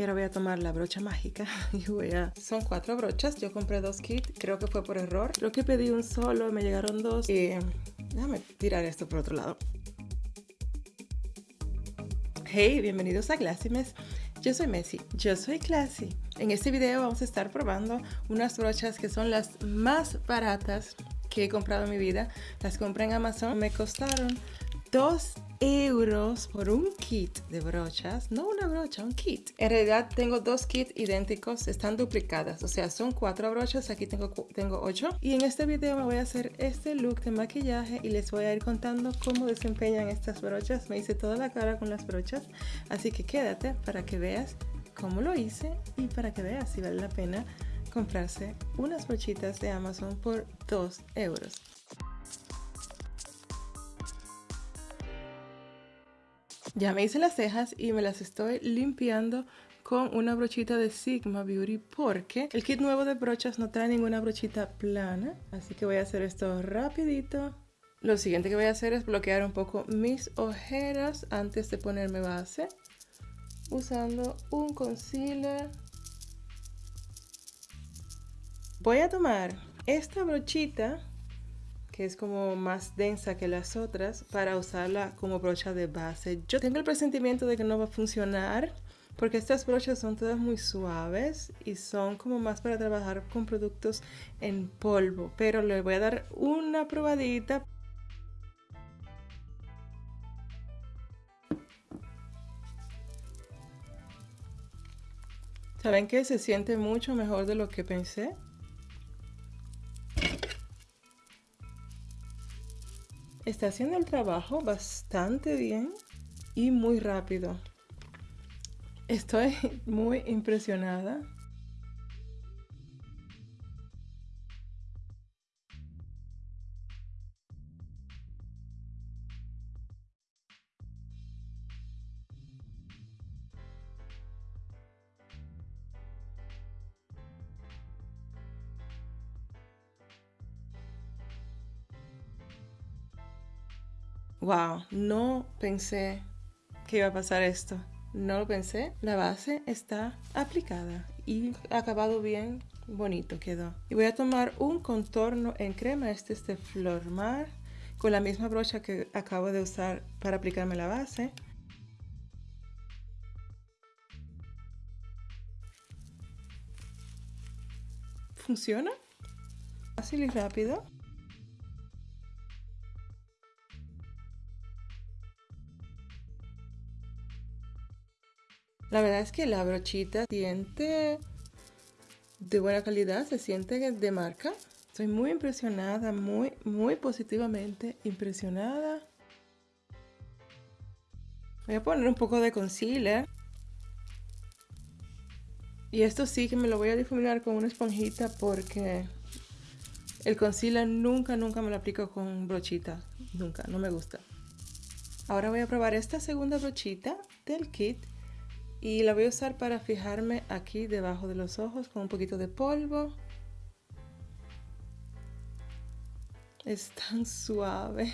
Y ahora voy a tomar la brocha mágica y voy a... Son cuatro brochas, yo compré dos kits, creo que fue por error. Creo que pedí un solo, me llegaron dos y... Déjame tirar esto por otro lado. Hey, bienvenidos a Classy Mess. Yo soy Messi, yo soy Classy. En este video vamos a estar probando unas brochas que son las más baratas que he comprado en mi vida. Las compré en Amazon, me costaron 2 euros por un kit de brochas, no una brocha, un kit. En realidad tengo dos kits idénticos, están duplicadas, o sea, son cuatro brochas, aquí tengo, tengo ocho. Y en este video me voy a hacer este look de maquillaje y les voy a ir contando cómo desempeñan estas brochas. Me hice toda la cara con las brochas, así que quédate para que veas cómo lo hice y para que veas si vale la pena comprarse unas brochitas de Amazon por 2 euros. Ya me hice las cejas y me las estoy limpiando con una brochita de Sigma Beauty porque el kit nuevo de brochas no trae ninguna brochita plana. Así que voy a hacer esto rapidito. Lo siguiente que voy a hacer es bloquear un poco mis ojeras antes de ponerme base. Usando un concealer. Voy a tomar esta brochita que es como más densa que las otras para usarla como brocha de base. Yo tengo el presentimiento de que no va a funcionar porque estas brochas son todas muy suaves y son como más para trabajar con productos en polvo, pero le voy a dar una probadita. ¿Saben que se siente mucho mejor de lo que pensé? Está haciendo el trabajo bastante bien y muy rápido. Estoy muy impresionada. Wow, no pensé que iba a pasar esto. No lo pensé. La base está aplicada y acabado bien bonito quedó. Y voy a tomar un contorno en crema. Este es de Flor Mar. Con la misma brocha que acabo de usar para aplicarme la base. ¿Funciona? Fácil y rápido. La verdad es que la brochita siente de buena calidad, se siente de marca. Estoy muy impresionada, muy, muy positivamente impresionada. Voy a poner un poco de concealer. Y esto sí que me lo voy a difuminar con una esponjita porque el concealer nunca, nunca me lo aplico con brochita. Nunca, no me gusta. Ahora voy a probar esta segunda brochita del kit y la voy a usar para fijarme aquí debajo de los ojos con un poquito de polvo. Es tan suave.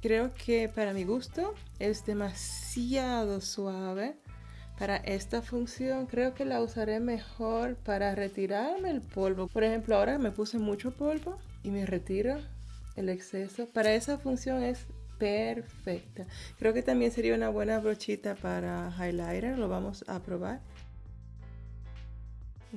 Creo que para mi gusto es demasiado suave. Para esta función creo que la usaré mejor para retirarme el polvo. Por ejemplo, ahora me puse mucho polvo y me retiro el exceso. Para esa función es perfecta. Creo que también sería una buena brochita para highlighter. Lo vamos a probar.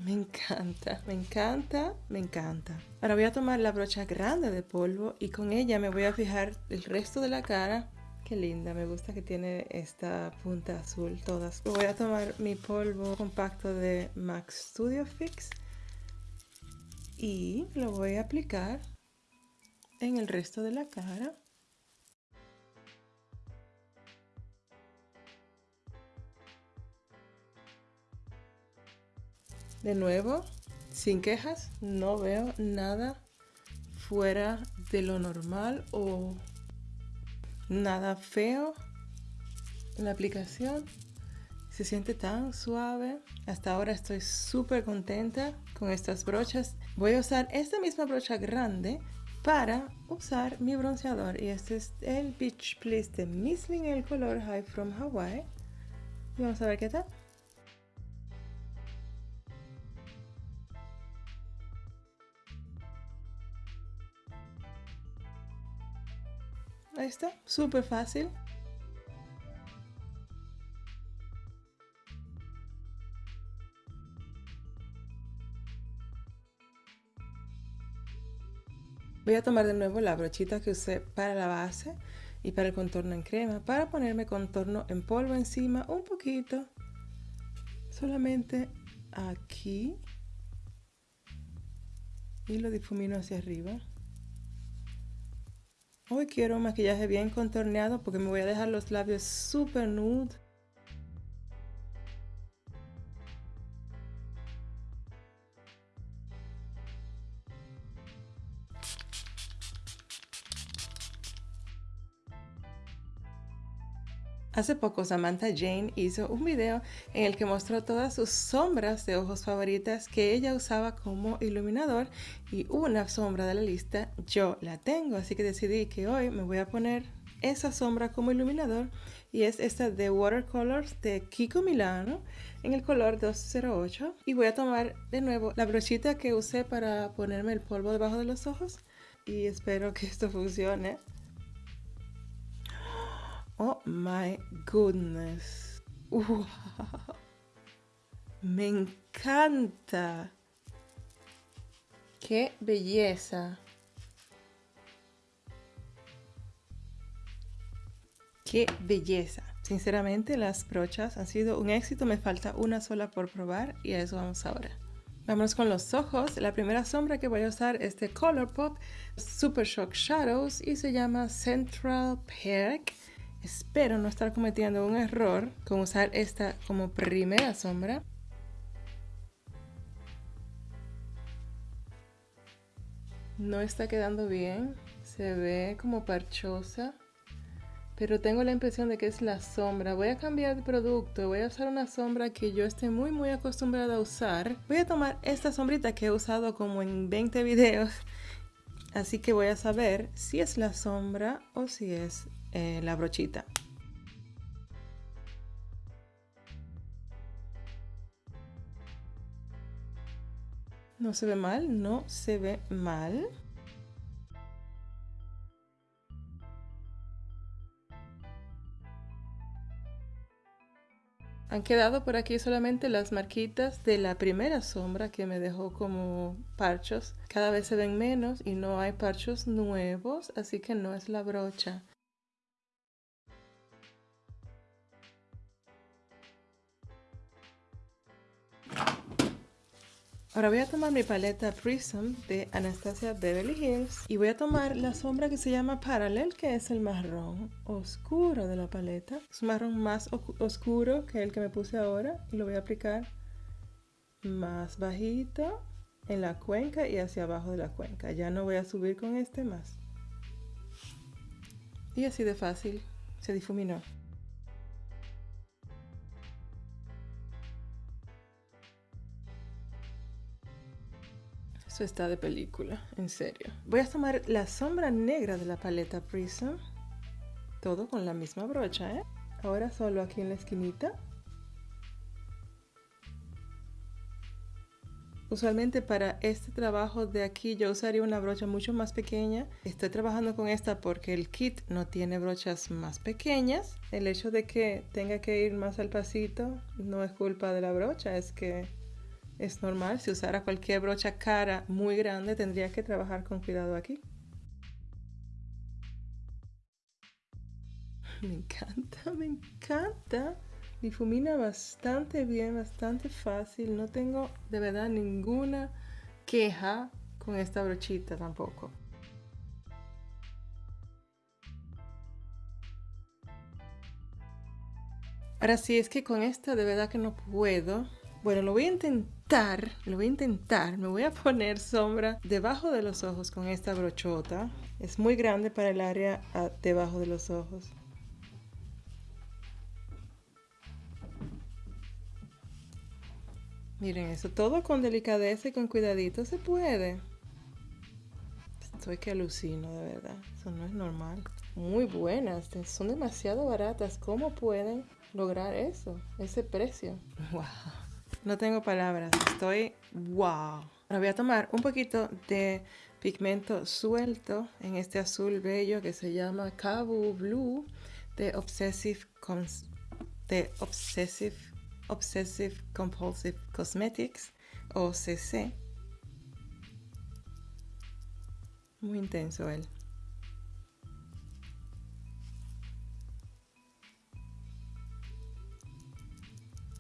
Me encanta, me encanta, me encanta. Ahora voy a tomar la brocha grande de polvo y con ella me voy a fijar el resto de la cara. Qué linda, me gusta que tiene esta punta azul todas. Voy a tomar mi polvo compacto de MAC Studio Fix y lo voy a aplicar en el resto de la cara. De nuevo, sin quejas, no veo nada fuera de lo normal o nada feo la aplicación. Se siente tan suave. Hasta ahora estoy súper contenta con estas brochas. Voy a usar esta misma brocha grande para usar mi bronceador. Y este es el Beach Please de Missling, el color High from Hawaii. Y vamos a ver qué tal. Ahí está, súper fácil. Voy a tomar de nuevo la brochita que usé para la base y para el contorno en crema para ponerme contorno en polvo encima un poquito. Solamente aquí. Y lo difumino hacia arriba. Hoy quiero un maquillaje bien contorneado porque me voy a dejar los labios super nude. Hace poco Samantha Jane hizo un video en el que mostró todas sus sombras de ojos favoritas que ella usaba como iluminador y una sombra de la lista yo la tengo, así que decidí que hoy me voy a poner esa sombra como iluminador y es esta de Watercolors de Kiko Milano en el color 208 y voy a tomar de nuevo la brochita que usé para ponerme el polvo debajo de los ojos y espero que esto funcione. Oh my goodness. Me encanta. Qué belleza. Qué belleza. Sinceramente las brochas han sido un éxito. Me falta una sola por probar y a eso vamos ahora. Vamos con los ojos. La primera sombra que voy a usar es de Colourpop Super Shock Shadows y se llama Central Park. Espero no estar cometiendo un error con usar esta como primera sombra. No está quedando bien, se ve como parchosa, pero tengo la impresión de que es la sombra. Voy a cambiar de producto, voy a usar una sombra que yo esté muy muy acostumbrada a usar. Voy a tomar esta sombrita que he usado como en 20 videos, así que voy a saber si es la sombra o si es eh, la brochita. No se ve mal, no se ve mal. Han quedado por aquí solamente las marquitas de la primera sombra que me dejó como parchos. Cada vez se ven menos y no hay parchos nuevos, así que no es la brocha. Ahora voy a tomar mi paleta Prism de Anastasia Beverly Hills y voy a tomar la sombra que se llama Parallel, que es el marrón oscuro de la paleta. Es un marrón más oscuro que el que me puse ahora y lo voy a aplicar más bajito en la cuenca y hacia abajo de la cuenca. Ya no voy a subir con este más. Y así de fácil se difuminó. Está de película, en serio. Voy a tomar la sombra negra de la paleta Prism. Todo con la misma brocha, ¿eh? Ahora solo aquí en la esquinita. Usualmente para este trabajo de aquí yo usaría una brocha mucho más pequeña. Estoy trabajando con esta porque el kit no tiene brochas más pequeñas. El hecho de que tenga que ir más al pasito no es culpa de la brocha, es que es normal, si usara cualquier brocha cara muy grande tendría que trabajar con cuidado aquí. Me encanta, me encanta. Difumina bastante bien, bastante fácil. No tengo de verdad ninguna queja con esta brochita tampoco. Ahora sí, es que con esta de verdad que no puedo. Bueno, lo voy a intentar, lo voy a intentar. Me voy a poner sombra debajo de los ojos con esta brochota. Es muy grande para el área ah, debajo de los ojos. Miren eso, todo con delicadeza y con cuidadito se puede. estoy que alucino, de verdad. Eso no es normal. Muy buenas, son demasiado baratas. ¿Cómo pueden lograr eso? Ese precio. Wow. No tengo palabras, estoy wow. Ahora voy a tomar un poquito de pigmento suelto en este azul bello que se llama Cabo Blue de Obsessive, Obsessive Compulsive Cosmetics o CC. Muy intenso él.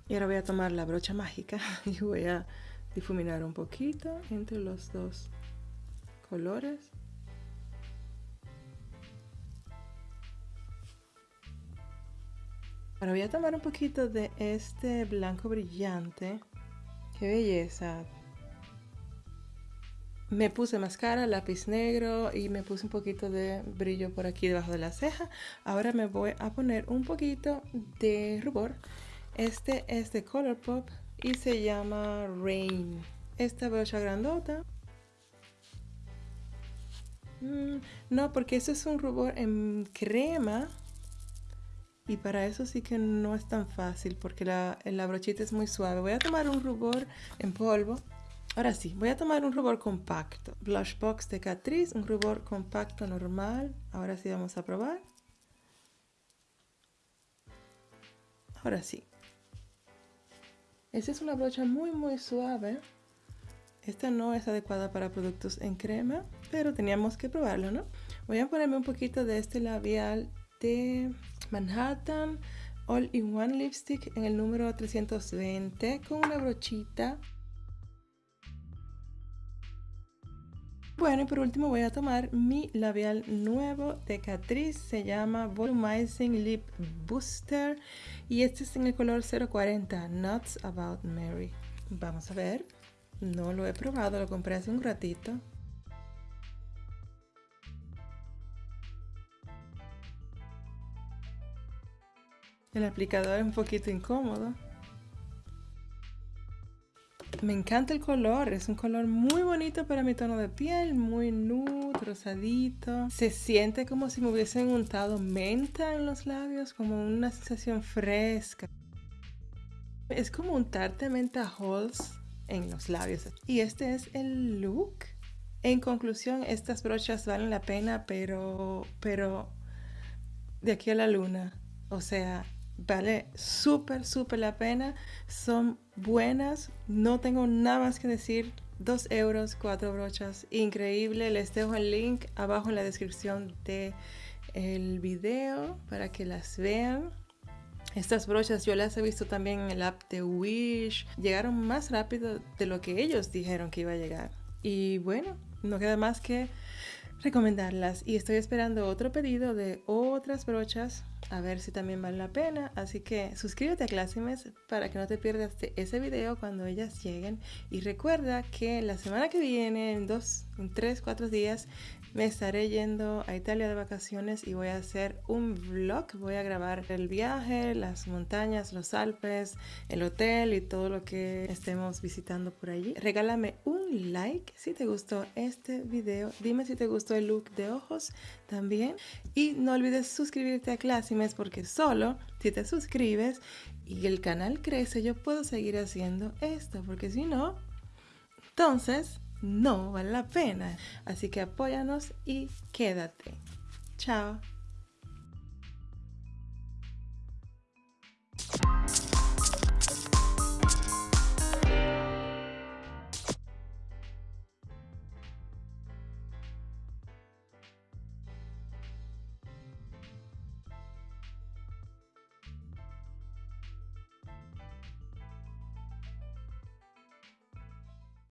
Y ahora voy a tomar la brocha mágica y voy a difuminar un poquito entre los dos colores. Ahora voy a tomar un poquito de este blanco brillante. ¡Qué belleza! Me puse máscara, lápiz negro y me puse un poquito de brillo por aquí debajo de la ceja. Ahora me voy a poner un poquito de rubor este es de Colourpop y se llama Rain. Esta brocha grandota. Mm, no, porque eso es un rubor en crema. Y para eso sí que no es tan fácil porque la, la brochita es muy suave. Voy a tomar un rubor en polvo. Ahora sí, voy a tomar un rubor compacto. Blush Box de Catrice, un rubor compacto normal. Ahora sí vamos a probar. Ahora sí. Esta es una brocha muy muy suave. Esta no es adecuada para productos en crema, pero teníamos que probarlo, ¿no? Voy a ponerme un poquito de este labial de Manhattan All in One Lipstick en el número 320 con una brochita Bueno, y por último voy a tomar mi labial nuevo de Catrice, se llama Volumizing Lip Booster y este es en el color 040, Nuts About Mary. Vamos a ver, no lo he probado, lo compré hace un ratito. El aplicador es un poquito incómodo. Me encanta el color, es un color muy bonito para mi tono de piel, muy nude, rosadito. Se siente como si me hubiesen untado menta en los labios, como una sensación fresca. Es como untarte menta halls en los labios. Y este es el look. En conclusión, estas brochas valen la pena, pero, pero de aquí a la luna. O sea, vale súper, súper la pena. Son buenas. No tengo nada más que decir. 2 euros, 4 brochas. Increíble. Les dejo el link abajo en la descripción del el video para que las vean. Estas brochas yo las he visto también en el app de Wish. Llegaron más rápido de lo que ellos dijeron que iba a llegar. Y bueno, no queda más que recomendarlas. Y estoy esperando otro pedido de otras brochas a ver si también vale la pena. Así que suscríbete a Classimes para que no te pierdas ese video cuando ellas lleguen. Y recuerda que la semana que viene, en dos, en tres, cuatro días, me estaré yendo a Italia de vacaciones y voy a hacer un vlog. Voy a grabar el viaje, las montañas, los Alpes, el hotel y todo lo que estemos visitando por allí. Regálame un like si te gustó este video. Dime si te gustó el look de ojos también. Y no olvides suscribirte a Classimes porque solo si te suscribes y el canal crece yo puedo seguir haciendo esto. Porque si no, entonces no vale la pena. Así que apóyanos y quédate. Chao.